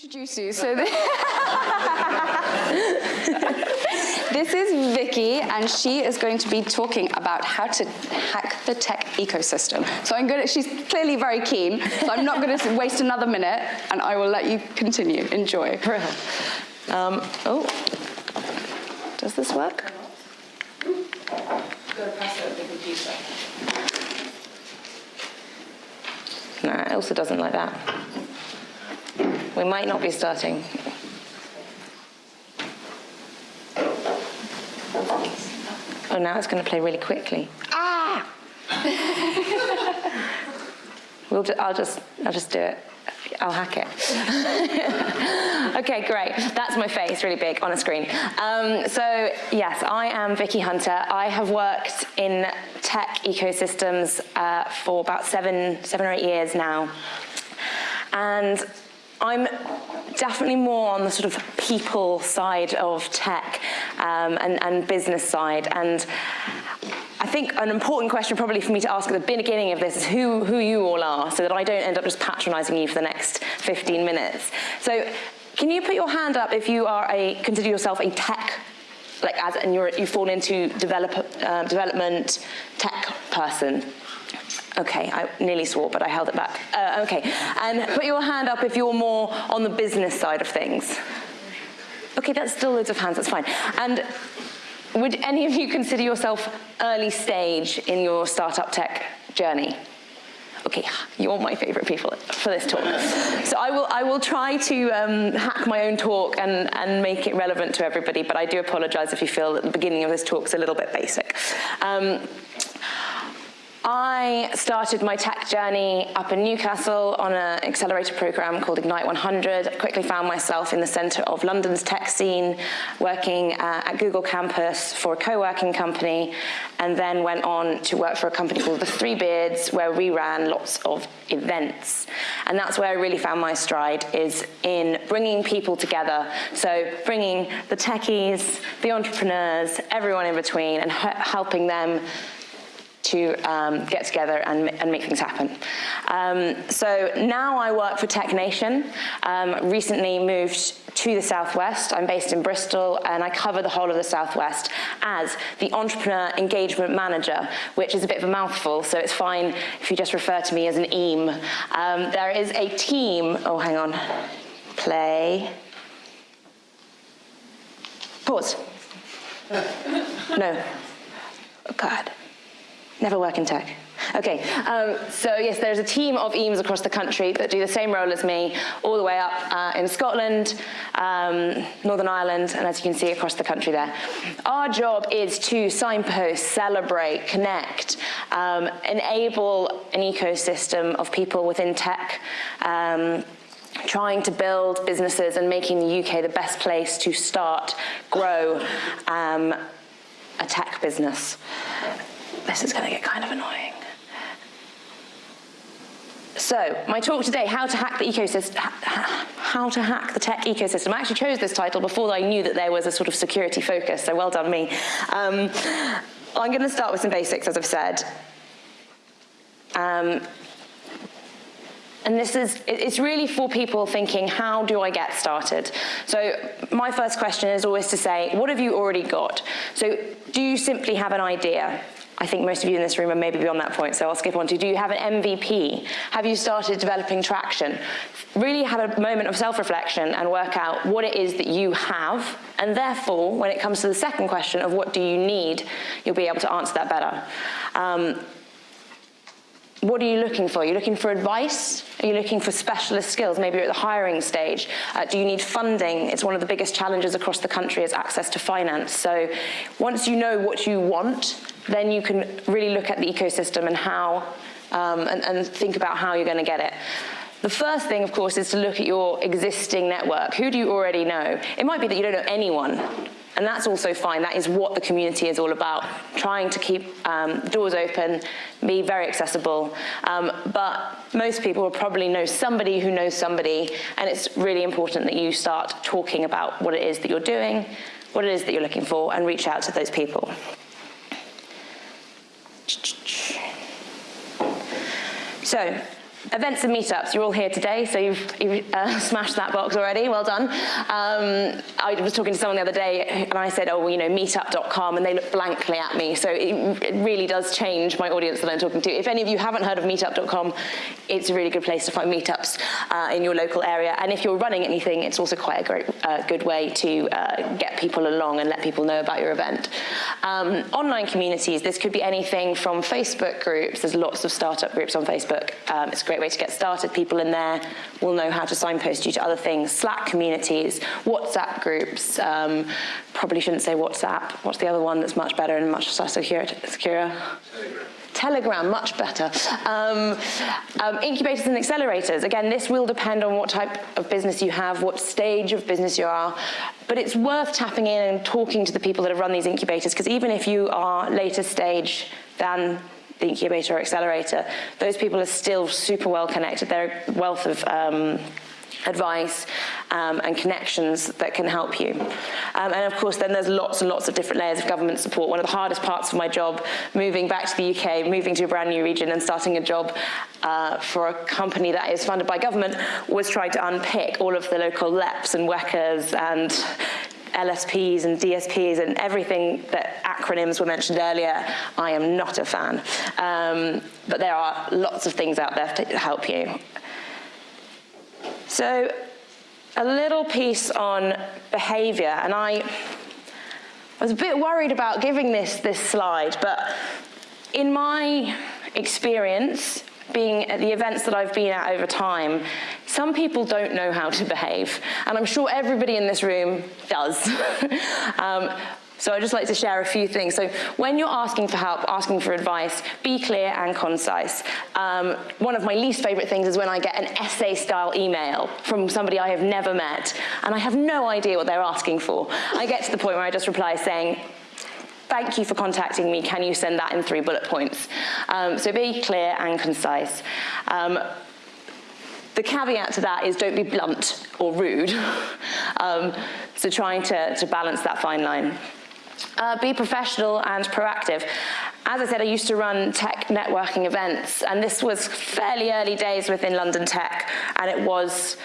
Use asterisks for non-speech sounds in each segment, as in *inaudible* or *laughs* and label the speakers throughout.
Speaker 1: introduce you. So this, *laughs* this is Vicky, and she is going to be talking about how to hack the tech ecosystem. So I'm going to, she's clearly very keen, so I'm not going to waste another minute, and I will let you continue. Enjoy. *laughs*
Speaker 2: Um, oh, does this work? No, it also doesn't like that. We might not be starting. Oh, now it's going to play really quickly. Ah! *laughs* we'll I'll just, I'll just do it. I'll hack it. *laughs* okay, great. That's my face, really big, on a screen. Um, so, yes, I am Vicky Hunter. I have worked in tech ecosystems uh, for about seven, seven or eight years now. And I'm definitely more on the sort of people side of tech um, and, and business side. And I think an important question probably for me to ask at the beginning of this is who, who you all are so that I don't end up just patronizing you for the next 15 minutes. So can you put your hand up if you are a, consider yourself a tech, like as, and you're, you fall into develop, uh, development tech person? Okay, I nearly swore, but I held it back. Uh, okay, and put your hand up if you're more on the business side of things. Okay, that's still loads of hands, that's fine. And would any of you consider yourself early stage in your startup tech journey? Okay, you're my favorite people for this talk. So I will, I will try to um, hack my own talk and, and make it relevant to everybody, but I do apologize if you feel that the beginning of this talk is a little bit basic. Um, I started my tech journey up in Newcastle on an accelerator program called Ignite 100. I quickly found myself in the center of London's tech scene, working uh, at Google campus for a co-working company, and then went on to work for a company called The Three Beards, where we ran lots of events. And that's where I really found my stride, is in bringing people together. So bringing the techies, the entrepreneurs, everyone in between, and helping them to um, get together and, and, make things happen. Um, so now I work for Tech Nation, um, recently moved to the Southwest. I'm based in Bristol and I cover the whole of the Southwest as the Entrepreneur Engagement Manager, which is a bit of a mouthful, so it's fine if you just refer to me as an EAM. Um, there is a team, oh hang on, play, pause. *laughs* no, oh, God. Never work in tech. Okay, um, so yes, there's a team of EAMs across the country that do the same role as me, all the way up uh, in Scotland, um, Northern Ireland, and as you can see across the country there. Our job is to signpost, celebrate, connect, um, enable an ecosystem of people within tech, um, trying to build businesses and making the UK the best place to start, grow um, a tech business this is going to get kind of annoying. So, my talk today, how to hack the ecosystem, how to hack the tech ecosystem. I actually chose this title before I knew that there was a sort of security focus, so well done me. Um, I'm going to start with some basics, as I've said. Um, and this is, it's really for people thinking, how do I get started? So my first question is always to say, what have you already got? So do you simply have an idea? I think most of you in this room are maybe beyond that point, so I'll skip on to, do you have an MVP? Have you started developing traction? Really have a moment of self-reflection and work out what it is that you have, and therefore, when it comes to the second question of what do you need, you'll be able to answer that better. Um, what are you looking for? Are you looking for advice? Are you looking for specialist skills? Maybe you're at the hiring stage. Uh, do you need funding? It's one of the biggest challenges across the country is access to finance. So once you know what you want, then you can really look at the ecosystem and how, um, and, and think about how you're going to get it. The first thing, of course, is to look at your existing network. Who do you already know? It might be that you don't know anyone, and that's also fine. That is what the community is all about, trying to keep um, doors open, be very accessible. Um, but most people will probably know somebody who knows somebody, and it's really important that you start talking about what it is that you're doing, what it is that you're looking for, and reach out to those people. So events and meetups, you're all here today, so you've, you've uh, *laughs* smashed that box already, well done. Um, I was talking to someone the other day and I said, oh, well, you know, meetup.com, and they looked blankly at me, so it, it, really does change my audience that I'm talking to. If any of you haven't heard of meetup.com, it's a really good place to find meetups uh, in your local area, and if you're running anything, it's also quite a great, uh, good way to uh, get people along and let people know about your event. Um, online communities, this could be anything from Facebook groups, there's lots of startup groups on Facebook, um, it's great way to get started. People in there will know how to signpost you to other things. Slack communities, WhatsApp groups, um, probably shouldn't say WhatsApp. What's the other one that's much better and much less secure? secure? Telegram. Telegram, much better. Um, um, incubators and accelerators, again, this will depend on what type of business you have, what stage of business you are, but it's worth tapping in and talking to the people that have run these incubators, because even if you are later stage than the incubator or accelerator, those people are still super well connected. They're a wealth of um, advice um, and connections that can help you. Um, and of course, then there's lots and lots of different layers of government support. One of the hardest parts of my job, moving back to the UK, moving to a brand new region and starting a job uh, for a company that is funded by government, was trying to unpick all of the local LEPs and WECAs and LSPs and DSPs and everything that acronyms were mentioned earlier, I am not a fan. Um, but there are lots of things out there to help you. So a little piece on behavior, and I was a bit worried about giving this, this slide, but in my experience, being at the events that I've been at over time, some people don't know how to behave, and I'm sure everybody in this room does. *laughs* um, so I'd just like to share a few things. So when you're asking for help, asking for advice, be clear and concise. Um, one of my least favorite things is when I get an essay style email from somebody I have never met and I have no idea what they're asking for. I get to the point where I just reply saying, thank you for contacting me, can you send that in three bullet points? Um, so be clear and concise. Um, the caveat to that is don't be blunt or rude. *laughs* um, so trying to, to balance that fine line. Uh, be professional and proactive. As I said, I used to run tech networking events, and this was fairly early days within London Tech, and it was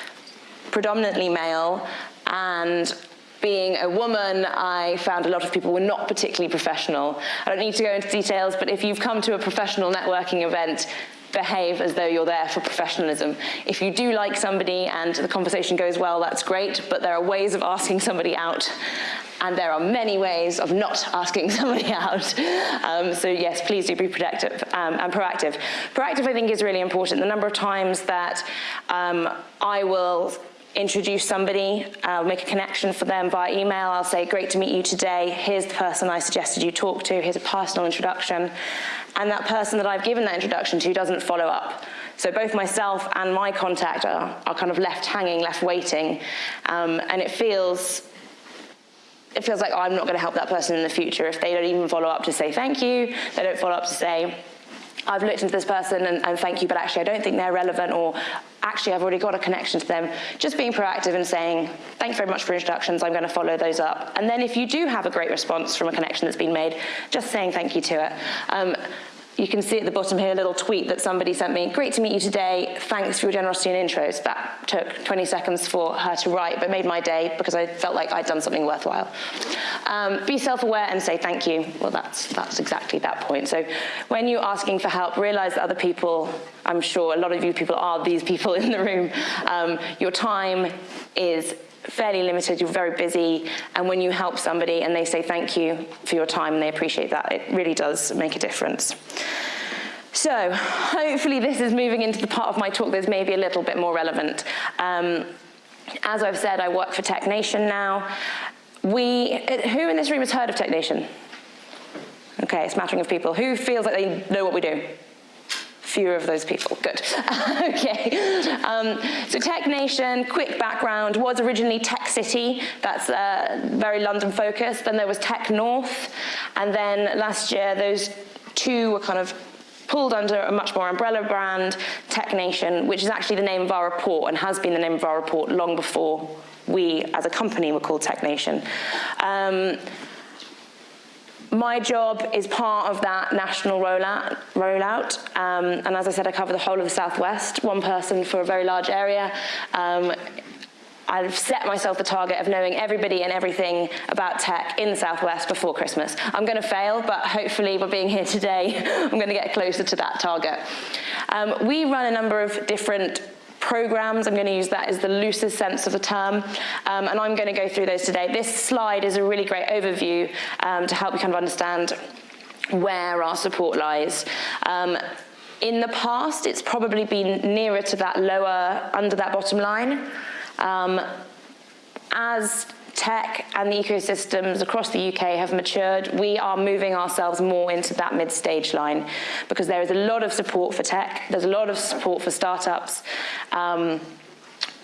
Speaker 2: predominantly male, and being a woman, I found a lot of people were not particularly professional. I don't need to go into details, but if you've come to a professional networking event, behave as though you're there for professionalism. If you do like somebody and the conversation goes well, that's great, but there are ways of asking somebody out and there are many ways of not *laughs* asking somebody out. Um, so yes, please do be protective um, and proactive. Proactive, I think, is really important. The number of times that um, I will introduce somebody, uh, make a connection for them via email. I'll say, great to meet you today. Here's the person I suggested you talk to. Here's a personal introduction. And that person that I've given that introduction to doesn't follow up. So both myself and my contact are, are kind of left hanging, left waiting. Um, and it feels it feels like, oh, I'm not going to help that person in the future if they don't even follow up to say thank you, they don't follow up to say, I've looked into this person and, and, thank you, but actually I don't think they're relevant or actually I've already got a connection to them. Just being proactive and saying, thank you very much for introductions, I'm going to follow those up. And then if you do have a great response from a connection that's been made, just saying thank you to it. Um, you can see at the bottom here a little tweet that somebody sent me. Great to meet you today. Thanks for your generosity and intros. That took 20 seconds for her to write, but made my day because I felt like I'd done something worthwhile. Um, be self-aware and say thank you. Well, that's, that's exactly that point. So when you're asking for help, realize that other people, I'm sure a lot of you people are these people in the room. Um, your time is fairly limited, you're very busy, and when you help somebody and they say thank you for your time and they appreciate that, it really does make a difference. So hopefully this is moving into the part of my talk that's maybe a little bit more relevant. Um, as I've said, I work for Tech Nation now. We, who in this room has heard of Tech Nation? Okay, a smattering of people. Who feels like they know what we do? Fewer of those people. Good. *laughs* okay. Um, so Tech Nation, quick background, was originally Tech City. That's uh, very London focused. Then there was Tech North. And then last year, those two were kind of pulled under a much more umbrella brand, Tech Nation, which is actually the name of our report and has been the name of our report long before we as a company were called Tech Nation. Um, my job is part of that national rollout, rollout. Um, and as I said, I cover the whole of the Southwest, one person for a very large area. Um, I've set myself the target of knowing everybody and everything about tech in the Southwest before Christmas. I'm going to fail, but hopefully by being here *laughs* today, I'm going to get closer to that target. Um, we run a number of different programs. I'm going to use that as the loosest sense of the term, um, and I'm going to go through those today. This slide is a really great overview um, to help you kind of understand where our support lies. Um, in the past, it's probably been nearer to that lower, under that bottom line. Um, as tech and the ecosystems across the UK have matured, we are moving ourselves more into that mid-stage line because there is a lot of support for tech, there's a lot of support for startups, um,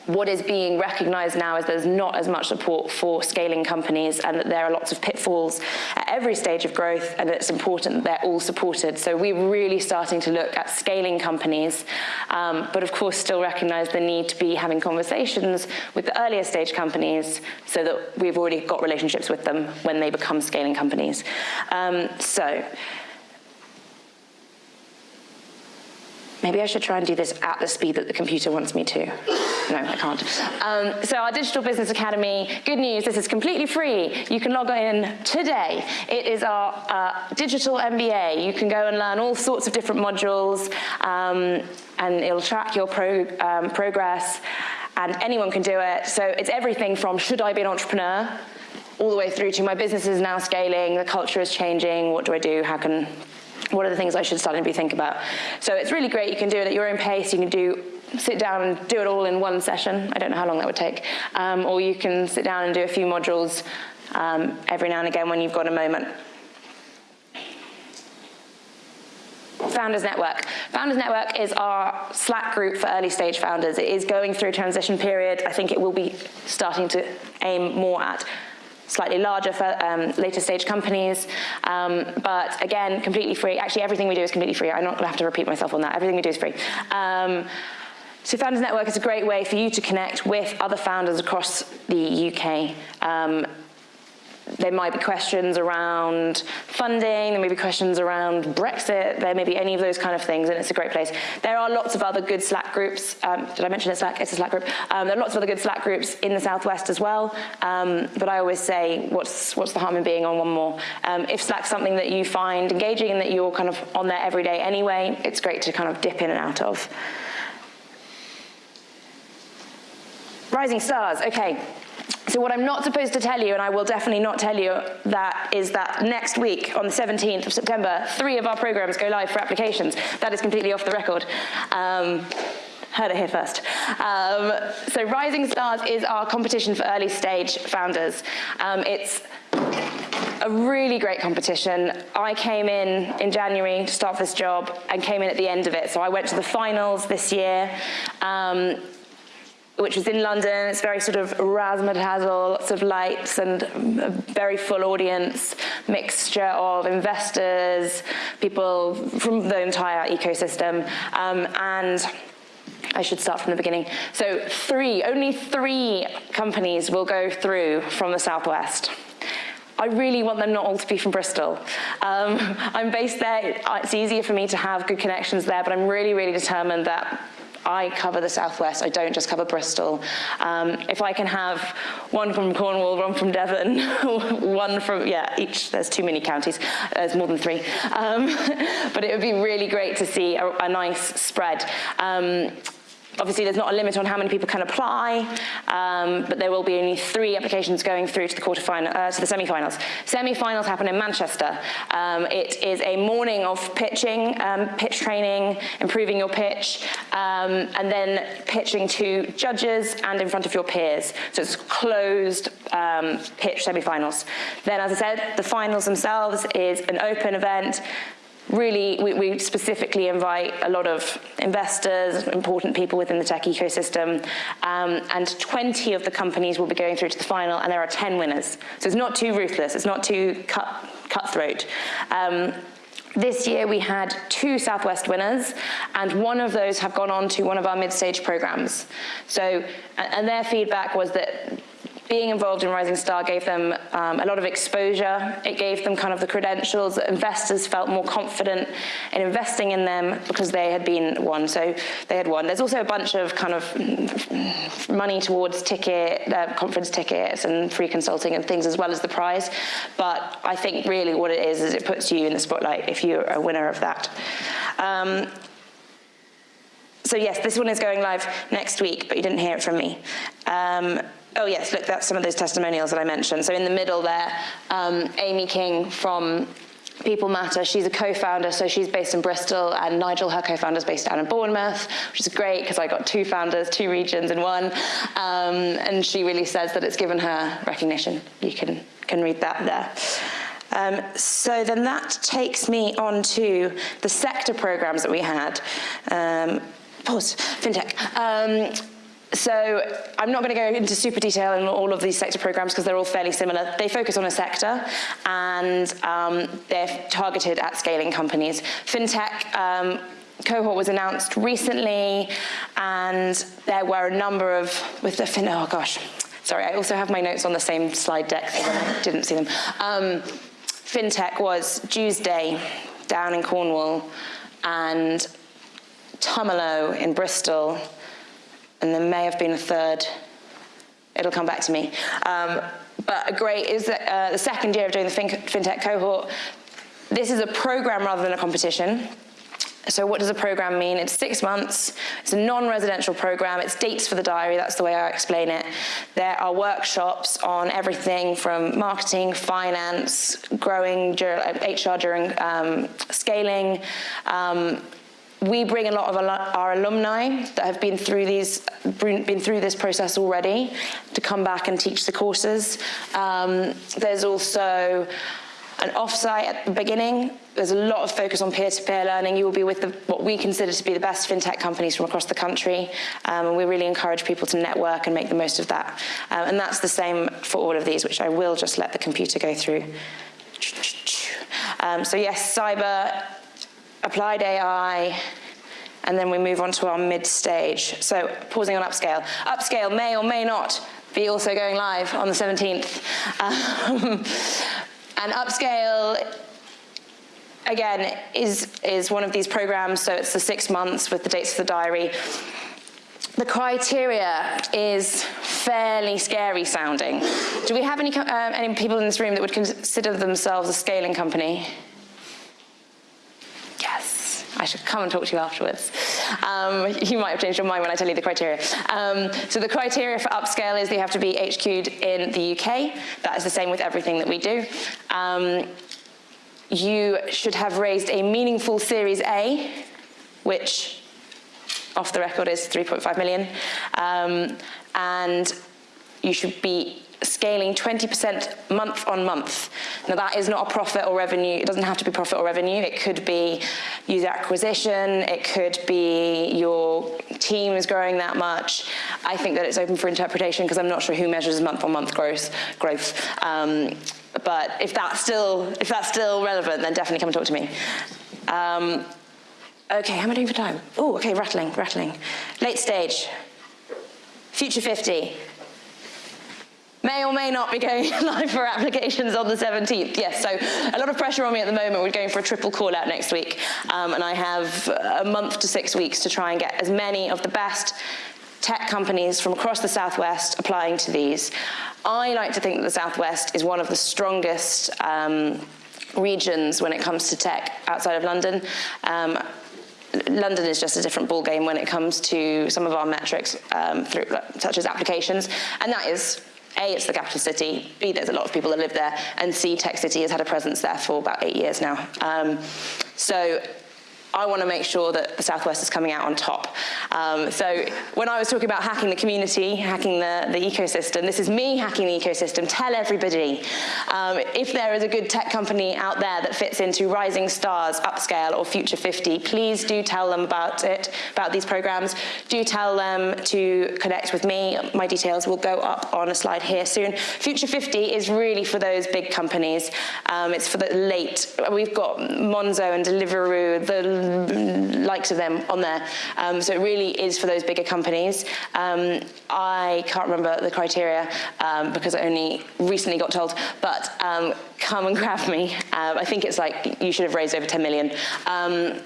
Speaker 2: what is being recognized now is there's not as much support for scaling companies and that there are lots of pitfalls at every stage of growth and it's important that they're all supported. So we're really starting to look at scaling companies, um, but of course still recognize the need to be having conversations with the earlier stage companies so that we've already got relationships with them when they become scaling companies. Um, so Maybe I should try and do this at the speed that the computer wants me to. No, I can't. Um, so our Digital Business Academy, good news, this is completely free. You can log in today. It is our uh, digital MBA. You can go and learn all sorts of different modules um, and it'll track your pro um, progress and anyone can do it. So it's everything from should I be an entrepreneur all the way through to my business is now scaling, the culture is changing, what do I do, how can what are the things I should start to be thinking about? So it's really great. You can do it at your own pace. You can do sit down and do it all in one session. I don't know how long that would take. Um, or you can sit down and do a few modules um, every now and again when you've got a moment. Founders Network. Founders Network is our Slack group for early stage founders. It is going through transition period. I think it will be starting to aim more at slightly larger, um, later stage companies. Um, but again, completely free. Actually, everything we do is completely free. I'm not going to have to repeat myself on that. Everything we do is free. Um, so Founders Network is a great way for you to connect with other founders across the UK. There might be questions around funding, there may be questions around Brexit, there may be any of those kind of things, and it's a great place. There are lots of other good Slack groups. Um, did I mention it's Slack? It's a Slack group. Um, there are lots of other good Slack groups in the Southwest as well, um, but I always say, what's, what's the harm in being on one more? Um, if Slack's something that you find engaging and that you're kind of on there every day anyway, it's great to kind of dip in and out of. Rising stars, okay. So what I'm not supposed to tell you, and I will definitely not tell you that, is that next week, on the 17th of September, three of our programs go live for applications. That is completely off the record. Um, heard it here first. Um, so Rising Stars is our competition for early stage founders. Um, it's a really great competition. I came in in January to start this job and came in at the end of it. So I went to the finals this year. Um, which was in London. It's very sort of razzmatazz, lots of lights and a very full audience, mixture of investors, people from the entire ecosystem. Um, and I should start from the beginning. So three, only three companies will go through from the Southwest. I really want them not all to be from Bristol. Um, *laughs* I'm based there, it's easier for me to have good connections there, but I'm really, really determined that I cover the southwest. I don't just cover Bristol. Um, if I can have one from Cornwall, one from Devon, *laughs* one from yeah, each. There's too many counties. There's more than three. Um, *laughs* but it would be really great to see a, a nice spread. Um, Obviously, there's not a limit on how many people can apply, um, but there will be only three applications going through to the quarterfinal, uh, to the semi-finals. Semi-finals happen in Manchester. Um, it is a morning of pitching, um, pitch training, improving your pitch, um, and then pitching to judges and in front of your peers. So it's closed um, pitch semi-finals. Then, as I said, the finals themselves is an open event really, we, we, specifically invite a lot of investors, important people within the tech ecosystem, um, and 20 of the companies will be going through to the final, and there are 10 winners. So it's not too ruthless, it's not too cut, cutthroat. Um, this year we had two Southwest winners and one of those have gone on to one of our mid-stage programs. So, and their feedback was that being involved in Rising Star gave them um, a lot of exposure. It gave them kind of the credentials that investors felt more confident in investing in them because they had been won. So they had won. There's also a bunch of kind of money towards ticket, uh, conference tickets and free consulting and things as well as the prize. But I think really what it is is it puts you in the spotlight if you're a winner of that. Um, so yes, this one is going live next week, but you didn't hear it from me. Um, oh yes, look, that's some of those testimonials that I mentioned. So in the middle there, um, Amy King from People Matter. She's a co-founder, so she's based in Bristol, and Nigel, her co-founder, is based down in Bournemouth, which is great because I got two founders, two regions in one. Um, and she really says that it's given her recognition. You can can read that there. Um, so then that takes me on to the sector programs that we had. Um, pause, fintech. Um, so I'm not going to go into super detail in all of these sector programs because they're all fairly similar. They focus on a sector and um, they're targeted at scaling companies. FinTech um, cohort was announced recently and there were a number of, with the fin, oh gosh, sorry, I also have my notes on the same slide deck, I *laughs* didn't see them. Um, FinTech was Tuesday down in Cornwall and Tumelo in Bristol, and there may have been a third. It'll come back to me. Um, but a great is uh, the second year of doing the FinTech cohort. This is a program rather than a competition. So what does a program mean? It's six months. It's a non-residential program. It's dates for the diary. That's the way I explain it. There are workshops on everything from marketing, finance, growing, HR during um, scaling, um, we bring a lot of our alumni that have been through these been through this process already to come back and teach the courses. Um, there's also an offsite at the beginning. There's a lot of focus on peer-to-peer -peer learning. You will be with the, what we consider to be the best fintech companies from across the country. Um, and we really encourage people to network and make the most of that. Um, and that's the same for all of these, which I will just let the computer go through. Um, so yes, cyber applied AI, and then we move on to our mid stage. So pausing on upscale. Upscale may or may not be also going live on the 17th. Um, *laughs* and upscale again, is, is one of these programs, so it's the six months with the dates of the diary. The criteria is fairly scary sounding. Do we have any, uh, any people in this room that would consider themselves a scaling company? I should come and talk to you afterwards. Um, you might have changed your mind when I tell you the criteria. Um, so the criteria for upscale is they have to be HQ'd in the UK. That is the same with everything that we do. Um, you should have raised a meaningful Series A, which off the record is 3.5 million. Um, and you should be scaling 20% month on month. Now that is not a profit or revenue, it doesn't have to be profit or revenue, it could be user acquisition, it could be your team is growing that much. I think that it's open for interpretation because I'm not sure who measures month on month growth. growth. Um, but if that's still if that's still relevant, then definitely come and talk to me. Um, okay, how am I doing for time? Oh, okay, rattling, rattling. Late stage. Future 50 may or may not be going *laughs* live for applications on the 17th. Yes, so a lot of pressure on me at the moment. We're going for a triple call out next week. Um, and I have a month to six weeks to try and get as many of the best tech companies from across the Southwest applying to these. I like to think that the Southwest is one of the strongest um, regions when it comes to tech outside of London. Um, London is just a different ballgame when it comes to some of our metrics, um, through, such as applications, and that is a, it's the capital city, B, there's a lot of people that live there, and C, Tech City has had a presence there for about eight years now. Um, so I want to make sure that the Southwest is coming out on top. Um, so when I was talking about hacking the community, hacking the, the ecosystem, this is me hacking the ecosystem. Tell everybody. Um, if there is a good tech company out there that fits into Rising Stars, Upscale, or Future 50, please do tell them about it, about these programs. Do tell them to connect with me. My details will go up on a slide here soon. Future 50 is really for those big companies. Um, it's for the late, we've got Monzo and Deliveroo, the likes of them on there. Um, so it really is for those bigger companies. Um, I can't remember the criteria um, because I only recently got told, but um, come and *laughs* grab me. Um, I think it's like you should have raised over 10 million. Um,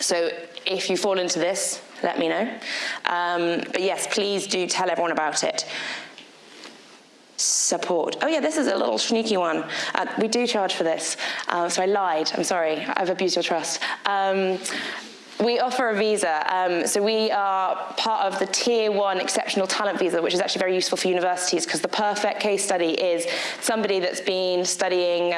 Speaker 2: so if you fall into this, let me know. But yes, please do tell everyone about it support. Oh yeah, this is a little sneaky one. Uh, we do charge for this, uh, so I lied. I'm sorry, I've abused your trust. Um, we offer a visa. Um, so we are part of the Tier 1 Exceptional Talent Visa, which is actually very useful for universities because the perfect case study is somebody that's been studying,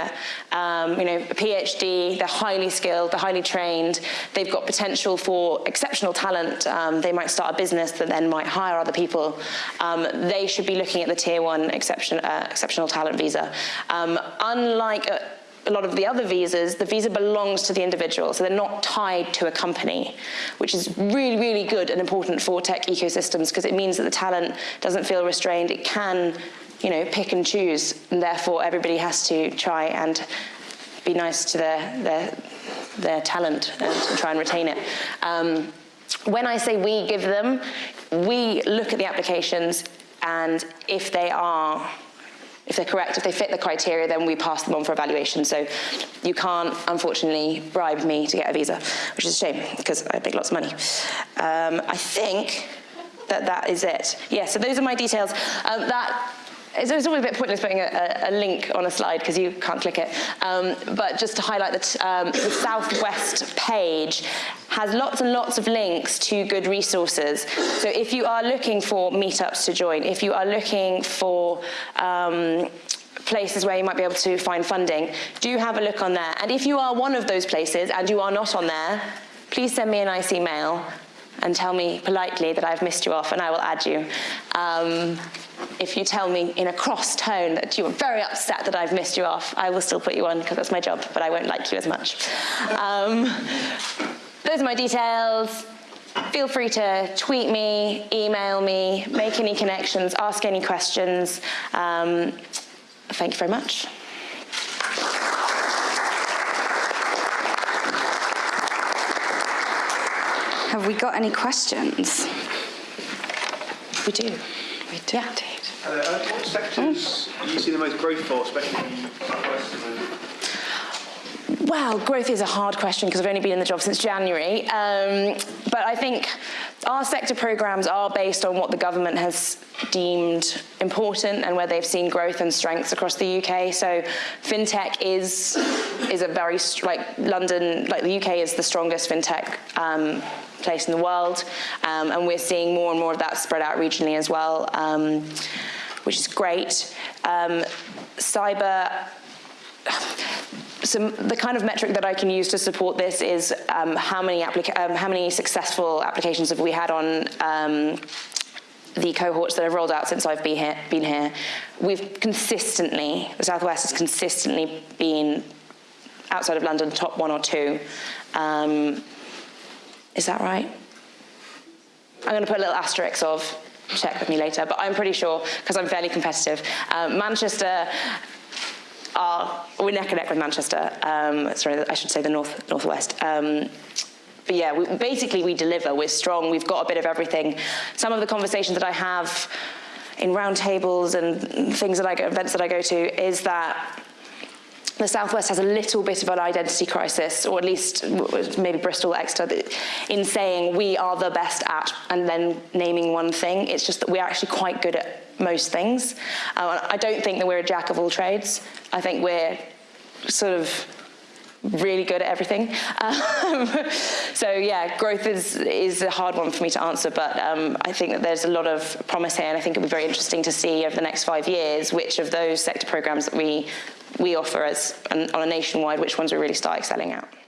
Speaker 2: um, you know, a PhD, they're highly skilled, they're highly trained, they've got potential for exceptional talent. Um, they might start a business that then might hire other people. Um, they should be looking at the Tier 1 exception, uh, Exceptional Talent Visa. Um, unlike... Uh, a lot of the other visas, the visa belongs to the individual, so they're not tied to a company, which is really, really good and important for tech ecosystems because it means that the talent doesn't feel restrained. It can, you know, pick and choose, and therefore everybody has to try and be nice to their, their, their talent and try and retain it. Um, when I say we give them, we look at the applications and if they are if they're correct, if they fit the criteria, then we pass them on for evaluation. So you can't, unfortunately, bribe me to get a visa, which is a shame because I make lots of money. Um, I think that that is it. Yeah, so those are my details. Um, that it's, always a bit pointless putting a, a link on a slide because you can't click it. Um, but just to highlight that um, the Southwest page has lots and lots of links to good resources. So if you are looking for meetups to join, if you are looking for um, places where you might be able to find funding, do have a look on there. And if you are one of those places and you are not on there, please send me an nice email and tell me politely that I've missed you off and I will add you. Um, if you tell me in a cross tone that you are very upset that I've missed you off, I will still put you on because that's my job, but I won't like you as much. Um, those are my details. Feel free to tweet me, email me, make any connections, ask any questions. Um, thank you very much.
Speaker 1: Have we got any questions?
Speaker 2: We do.
Speaker 1: We do
Speaker 2: Yeah.
Speaker 1: indeed.
Speaker 3: Uh, what sectors do you see the most growth for, especially in Southwest?
Speaker 2: Well, growth is a hard question because I've only been in the job since January. Um, but I think our sector programs are based on what the government has deemed important and where they've seen growth and strengths across the UK. So fintech is is a very like London, like the UK is the strongest fintech um, place in the world, um, and we're seeing more and more of that spread out regionally as well, um, which is great. Um, cyber *sighs* the kind of metric that I can use to support this is um, how many um, how many successful applications have we had on um, the cohorts that have rolled out since I've been here, been here. We've consistently, the Southwest has consistently been outside of London, top one or two. Um, is that right? I'm going to put a little asterisk of check with me later, but I'm pretty sure because I'm fairly competitive. Um, Manchester are, we're neck and neck with Manchester. Um, sorry, I should say the north northwest. Um, but yeah, we, basically we deliver. We're strong. We've got a bit of everything. Some of the conversations that I have in roundtables and things that I go, events that I go to, is that the Southwest has a little bit of an identity crisis, or at least maybe Bristol, Exeter, in saying we are the best at, and then naming one thing. It's just that we're actually quite good at most things. Uh, I don't think that we're a jack of all trades. I think we're sort of really good at everything. Um, *laughs* so yeah, growth is is a hard one for me to answer, but um, I think that there's a lot of promise here, and I think it'll be very interesting to see over the next five years which of those sector programs that we we offer as on a nationwide, which ones we really start excelling at.